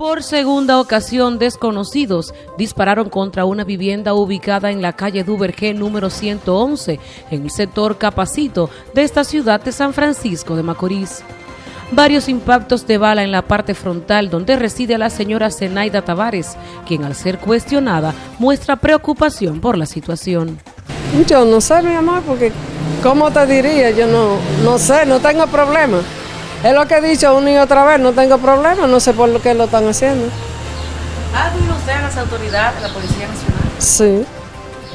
Por segunda ocasión, desconocidos dispararon contra una vivienda ubicada en la calle Duvergé número 111, en el sector Capacito de esta ciudad de San Francisco de Macorís. Varios impactos de bala en la parte frontal donde reside la señora Zenaida Tavares, quien al ser cuestionada muestra preocupación por la situación. Yo no sé, mi amor, porque ¿cómo te diría? Yo no, no sé, no tengo problema. Es lo que he dicho una y otra vez, no tengo problema, no sé por qué lo están haciendo. ¿Ha usted a las autoridades, a la Policía Nacional? Sí,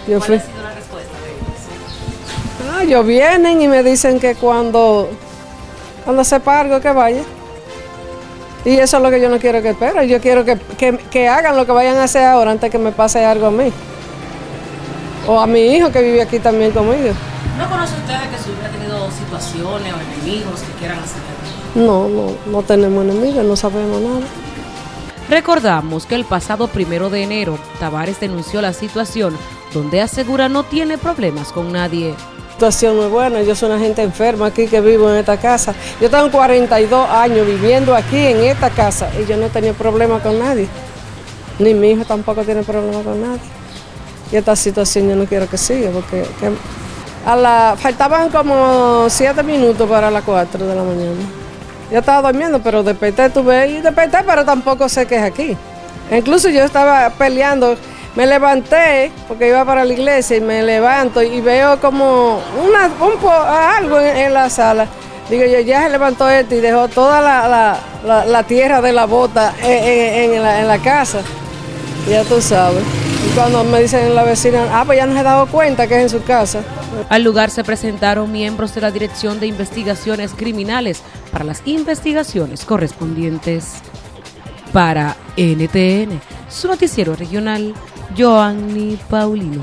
yo ¿Cuál fui. ha sido la respuesta de ellos? Ah, ellos vienen y me dicen que cuando, cuando sepa algo que vaya. Y eso es lo que yo no quiero que espere. Yo quiero que, que- que hagan lo que vayan a hacer ahora antes que me pase algo a mí. O a mi hijo que vive aquí también conmigo. ¿No conoce usted que su hija ha tenido situaciones o enemigos que quieran hacer? No, no, no tenemos enemigos, no sabemos nada. Recordamos que el pasado primero de enero, Tavares denunció la situación donde asegura no tiene problemas con nadie. La situación no es buena, yo soy una gente enferma aquí que vivo en esta casa. Yo tengo 42 años viviendo aquí en esta casa y yo no he tenido problema con nadie. Ni mi hijo tampoco tiene problema con nadie. Y esta situación yo no quiero que siga porque que a la, faltaban como 7 minutos para las 4 de la mañana. Yo estaba durmiendo, pero desperté, tuve y desperté, pero tampoco sé qué es aquí. Incluso yo estaba peleando, me levanté porque iba para la iglesia y me levanto y veo como una, un po- algo en, la sala. Digo yo, ya se levantó este y dejó toda la, la- la- la tierra de la bota en, en- en la casa. Ya tú sabes. Cuando me dicen la vecina, ah, pues ya no se ha dado cuenta que es en su casa. Al lugar se presentaron miembros de la Dirección de Investigaciones Criminales para las investigaciones correspondientes. Para NTN, su noticiero regional, Joanny Paulino.